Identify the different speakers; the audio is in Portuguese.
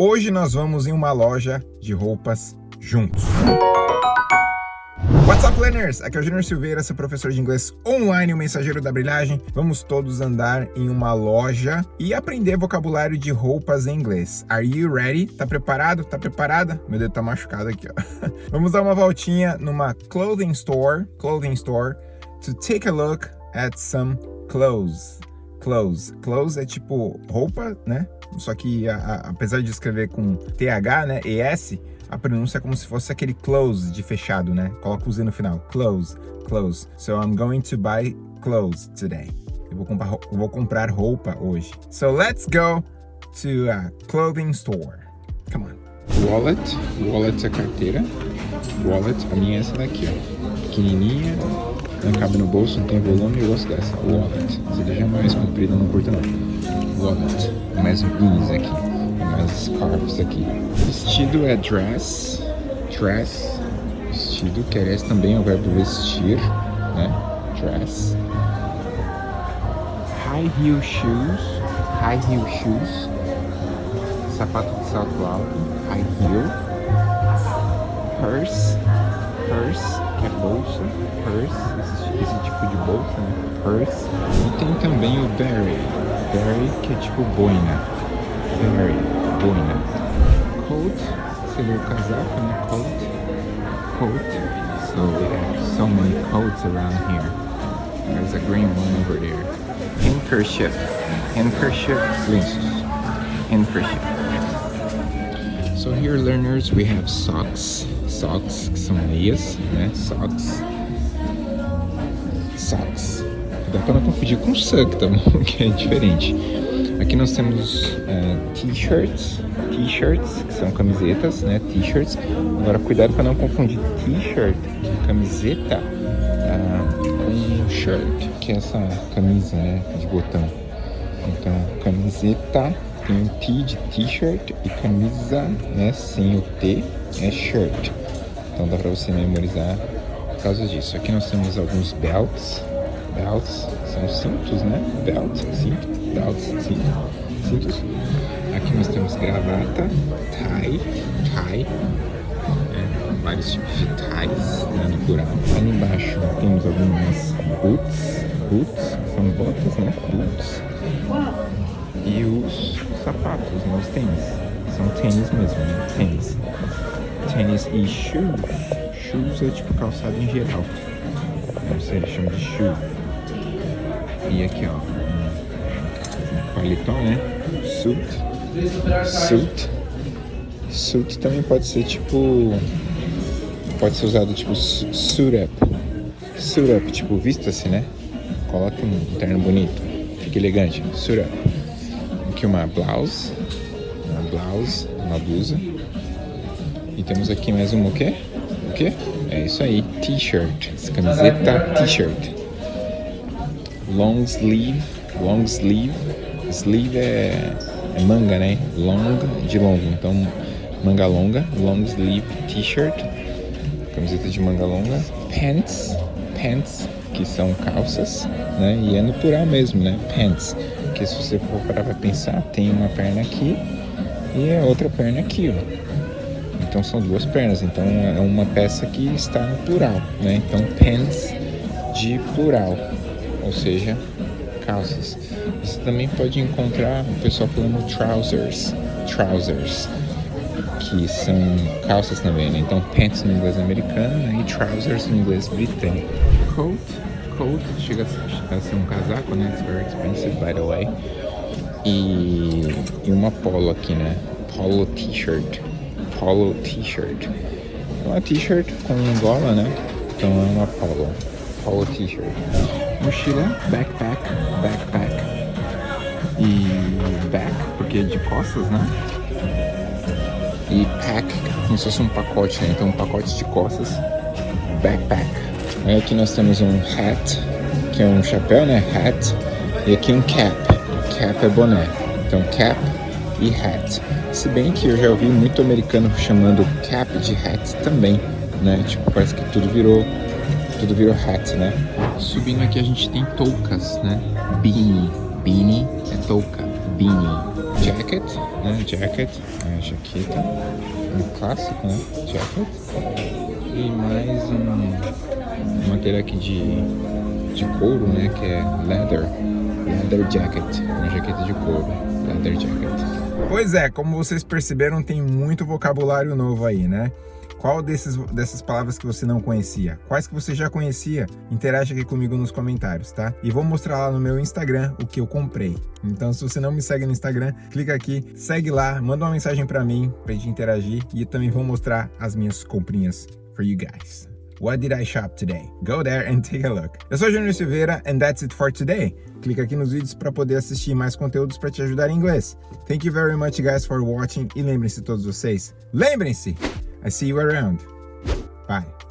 Speaker 1: Hoje nós vamos em uma loja de roupas juntos. What's up, learners? Aqui é o Junior Silveira, seu professor de inglês online, o mensageiro da brilhagem. Vamos todos andar em uma loja e aprender vocabulário de roupas em inglês. Are you ready? Tá preparado? Tá preparada? Meu dedo tá machucado aqui, ó. Vamos dar uma voltinha numa clothing store, clothing store, to take a look at some clothes. Clothes. Clothes é tipo roupa, né? Só que a, a, apesar de escrever com TH, né, ES, a pronúncia é como se fosse aquele close de fechado, né? Coloca o Z no final. Close, close. So I'm going to buy clothes today. Eu vou comprar, eu vou comprar roupa hoje. So let's go to a clothing store. Come on.
Speaker 2: Wallet, wallet é carteira. Wallet, a minha é essa daqui, ó. Pequenininha, não cabe no bolso, não tem volume, eu gosto dessa. Wallet. Se deixar mais comprida, não curto não. Wallet. Mais beans aqui. Mais scarves aqui. Vestido é dress. Dress. Vestido, que também é o verbo vestir, né? Dress. High heel shoes. High heel shoes. Sapato de salto alto. High heel. Purse. Purse que é bolsa, purse, esse, esse, tipo de bolsa, né? Purse. E tem também o berry, berry que é tipo boina, berry, boina. Coat seria o casaco, né? Coat, coat. So have so many coats around here. There's a green one over there. Handkerchief, handkerchief, lenços, handkerchief. So here learners we have socks, socks, que são meias, né? Socks. Socks. Dá para não confundir com suck, tá bom? que é diferente. Aqui nós temos uh, t-shirts, t-shirts, que são camisetas, né? T-shirts. Agora cuidado para não confundir t-shirt, camiseta, uh, shirt, que é essa camisa, né? De botão. Então, camiseta tem o T de t-shirt e camisa, né? Sem o T é shirt. Então dá para você memorizar por causa disso. Aqui nós temos alguns belts. Belts são cintos, né? Belt, cinto, belts, cinto, cintos. Aqui nós temos gravata, tie, tie. É, vários tipos de ties, né, no plural. Ali embaixo temos algumas boots, boots, são botas, né? Boots. E os sapatos, né? Os tênis. São tênis mesmo, né? Tênis tênis e shoes. Shoes é tipo calçado em geral. Eles chamam de shoe. E aqui, ó, um paletó, né? Suit. Suit. Suit também pode ser tipo... Pode ser usado tipo suit up. Suit up, tipo, vista-se, né? Coloque um terno bonito. Fique elegante. Suit up. Aqui uma blouse. Uma blouse, uma blusa. E temos aqui mais um o quê? O quê? É isso aí, t-shirt. Camiseta t-shirt. Long sleeve, long sleeve. Sleeve é, é, manga, né? Long de longo. Então, manga longa, long sleeve t-shirt. Camiseta de manga longa. Pants, pants, que são calças, né? E é no plural mesmo, né? Pants. Que se você for parar pra pensar, tem uma perna aqui e a outra perna aqui, ó. Então são duas pernas, então é uma peça que está no plural, né? Então pants de plural, ou seja, calças. Você também pode encontrar o pessoal falando trousers, trousers, que são calças também, né? Então pants no inglês americano né? e trousers no inglês britânico. Coat, coat chega a ser um casaco, né? It's very expensive, by the way. E, e uma polo aqui, né? Polo t-shirt polo t-shirt. É uma t-shirt com gola, né? Então é uma polo. Polo t-shirt. Mochila, backpack, backpack. E back, porque é de costas, né? E pack, como se fosse um pacote, né? Então um pacote de costas, backpack. Aí aqui nós temos um hat, que é um chapéu, né? Hat. E aqui um cap. Cap é boné. Então cap e hat. Se bem que eu já ouvi muito americano chamando cap de hat também, né? Tipo, parece que tudo virou, tudo virou hat, né? Subindo aqui a gente tem toucas, né? Beanie, beanie é touca, beanie. Jacket, né? Jacket, a jaqueta, um clássico, né? Jacket. E mais um, um material aqui de, de couro, né? Que é leather, leather jacket, uma jaqueta de couro, leather jacket.
Speaker 1: Pois é, como vocês perceberam, tem muito vocabulário novo aí, né? Qual desses, dessas palavras que você não conhecia? Quais que você já conhecia? Interage aqui comigo nos comentários, tá? E vou mostrar lá no meu Instagram o que eu comprei. Então, se você não me segue no Instagram, clica aqui, segue lá, manda uma mensagem para mim, pra gente interagir. E também vou mostrar as minhas comprinhas for you guys. What did I shop today? Go there and take a look. Eu sou Júnior Silveira and that's it for today. Clica aqui nos vídeos para poder assistir mais conteúdos para te ajudar em inglês. Thank you very much guys for watching e lembrem-se todos vocês, lembrem-se I see you around. Bye.